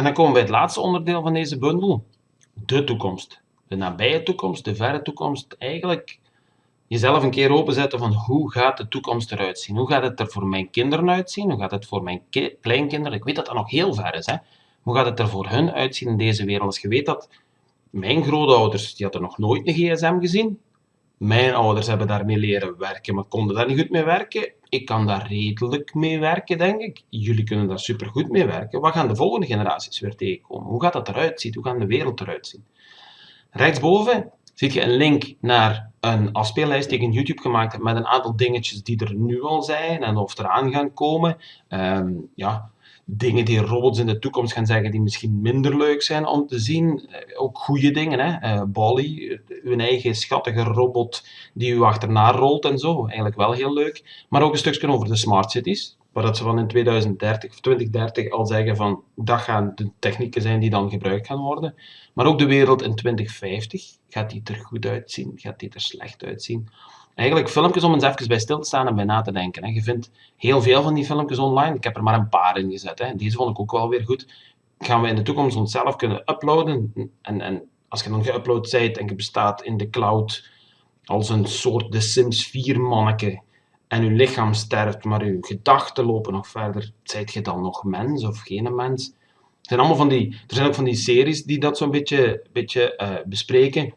En dan komen we bij het laatste onderdeel van deze bundel. De toekomst. De nabije toekomst, de verre toekomst. Eigenlijk jezelf een keer openzetten van hoe gaat de toekomst eruit zien? Hoe gaat het er voor mijn kinderen uitzien? Hoe gaat het voor mijn kleinkinderen? Ik weet dat dat nog heel ver is. Hè? Hoe gaat het er voor hun uitzien in deze wereld? Als je weet dat mijn grootouders, die hadden nog nooit een gsm gezien. Mijn ouders hebben daarmee leren werken, maar konden daar niet goed mee werken. Ik kan daar redelijk mee werken, denk ik. Jullie kunnen daar supergoed mee werken. Wat gaan de volgende generaties weer tegenkomen? Hoe gaat dat eruit zien? Hoe gaat de wereld eruit zien? Rechtsboven zie je een link naar een afspeellijst die ik in YouTube gemaakt heb met een aantal dingetjes die er nu al zijn en of eraan gaan komen. Um, ja, dingen die robots in de toekomst gaan zeggen die misschien minder leuk zijn om te zien. Eh, ook goede dingen, hè. Uh, Bally, uw eigen schattige robot die u achterna rolt en zo. Eigenlijk wel heel leuk. Maar ook een stukje over de smart cities. Waar dat ze van in 2030 of 2030 al zeggen van dat gaan de technieken zijn die dan gebruikt gaan worden. Maar ook de wereld in 2050. Gaat die er goed uitzien? Gaat die er slecht uitzien? Eigenlijk filmpjes om eens even bij stil te staan en bij na te denken. Je vindt heel veel van die filmpjes online. Ik heb er maar een paar in gezet. Deze vond ik ook wel weer goed. Gaan we in de toekomst onszelf kunnen uploaden. En, en als je dan geüpload bent en je bestaat in de cloud als een soort The Sims 4 manneke en je lichaam sterft, maar je gedachten lopen nog verder, zijt je dan nog mens of geen mens? Er zijn, allemaal van die, er zijn ook van die series die dat zo'n beetje, beetje uh, bespreken.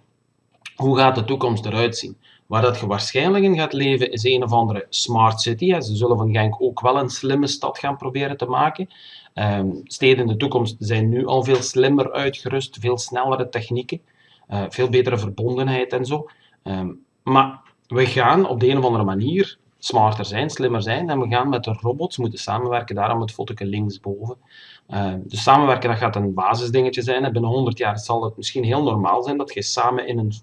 Hoe gaat de toekomst eruit zien? Waar dat je waarschijnlijk in gaat leven is een of andere smart city. Ze zullen van Genk ook wel een slimme stad gaan proberen te maken. Um, steden in de toekomst zijn nu al veel slimmer uitgerust, veel snellere technieken, uh, veel betere verbondenheid en zo. Um, maar we gaan op de een of andere manier smarter zijn, slimmer zijn en we gaan met de robots moeten samenwerken. Daarom het fotootje linksboven. Uh, dus samenwerken dat gaat een basisdingetje zijn. binnen 100 jaar zal het misschien heel normaal zijn dat je samen in een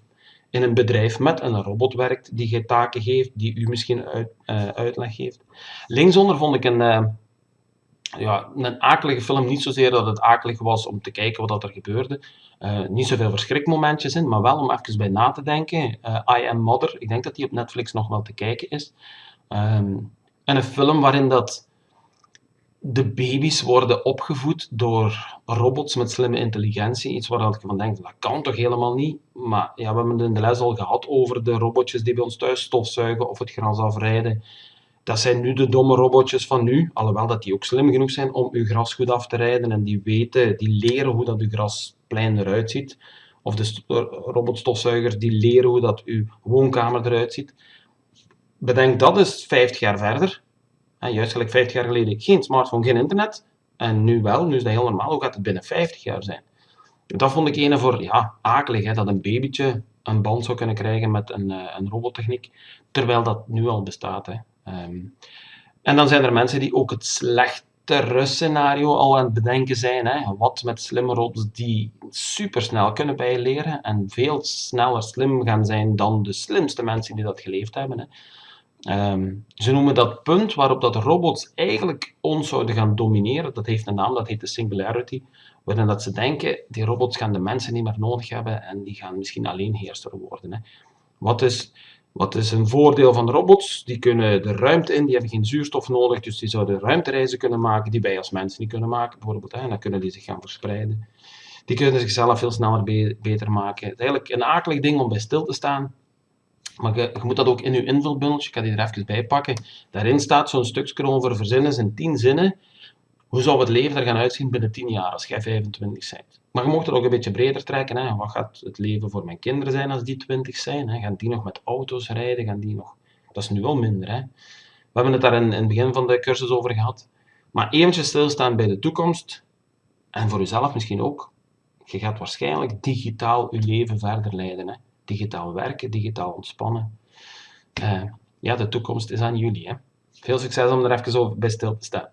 in een bedrijf met een robot werkt, die je taken geeft, die u misschien uit, uh, uitleg geeft. Linksonder vond ik een, uh, ja, een akelige film, niet zozeer dat het akelig was om te kijken wat er gebeurde, uh, niet zoveel verschrikmomentjes in, maar wel om even bij na te denken. I Am Mother, ik denk dat die op Netflix nog wel te kijken is. Um, en een film waarin dat de baby's worden opgevoed door robots met slimme intelligentie. Iets waar ik van denk, dat kan toch helemaal niet? Maar ja, we hebben het in de les al gehad over de robotjes die bij ons thuis stofzuigen of het gras afrijden. Dat zijn nu de domme robotjes van nu, alhoewel dat die ook slim genoeg zijn om uw gras goed af te rijden en die weten, die leren hoe dat uw grasplein eruit ziet. Of de robotstofzuigers die leren hoe dat uw woonkamer eruit ziet. Bedenk dat is 50 jaar verder juist gelijk 50 jaar geleden geen smartphone, geen internet. En nu wel, nu is dat heel normaal. Hoe gaat het binnen 50 jaar zijn? Dat vond ik een voor, ja, akelig, hè, dat een babytje een band zou kunnen krijgen met een, uh, een robottechniek, terwijl dat nu al bestaat. Hè. Um, en dan zijn er mensen die ook het slechtere scenario al aan het bedenken zijn. Hè. Wat met slimme robots die supersnel kunnen bijleren en veel sneller slim gaan zijn dan de slimste mensen die dat geleefd hebben. Hè. Um, ze noemen dat punt waarop dat robots eigenlijk ons zouden gaan domineren, dat heeft een naam, dat heet de singularity, waarin dat ze denken, die robots gaan de mensen niet meer nodig hebben en die gaan misschien alleen heerser worden. Hè. Wat, is, wat is een voordeel van robots? Die kunnen de ruimte in, die hebben geen zuurstof nodig, dus die zouden ruimtereizen kunnen maken die wij als mensen niet kunnen maken, bijvoorbeeld. Hè, en dan kunnen die zich gaan verspreiden. Die kunnen zichzelf veel sneller be beter maken. Het is eigenlijk een akelig ding om bij stil te staan, maar je, moet dat ook in je invulbundeltje, ik ga die er even bij pakken. Daarin staat zo'n stukje over verzinnen in 10 zinnen. Hoe zou het leven er gaan uitzien binnen 10 jaar als jij 25 bent? Maar je mocht het ook een beetje breder trekken. Hè. Wat gaat het leven voor mijn kinderen zijn als die 20 zijn? Hè? Gaan die nog met auto's rijden? Gaan die nog... Dat is nu wel minder. Hè? We hebben het daar in, in het begin van de cursus over gehad. Maar eventjes stilstaan bij de toekomst. En voor jezelf misschien ook. Je gaat waarschijnlijk digitaal je leven verder leiden. Hè? Digitaal werken, digitaal ontspannen. Uh, ja, de toekomst is aan jullie. Hè. Veel succes om er even over bij stil te staan.